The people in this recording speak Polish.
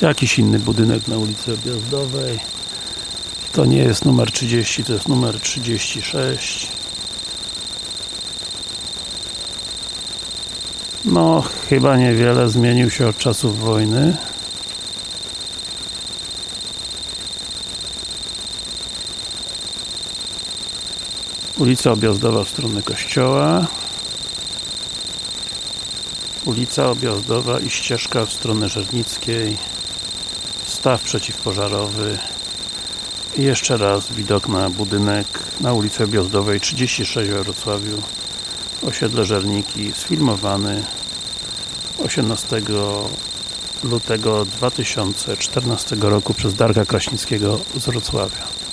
Jakiś inny budynek na ulicy Objazdowej. To nie jest numer 30, to jest numer 36. No, chyba niewiele zmienił się od czasów wojny. Ulica Objazdowa w stronę kościoła. Ulica Objazdowa i ścieżka w stronę Żernickiej. Staw przeciwpożarowy. I jeszcze raz widok na budynek na ulicy Objazdowej 36 we Wrocławiu. Osiedle Żerniki, sfilmowany 18 lutego 2014 roku przez Darka Kraśnickiego z Wrocławia.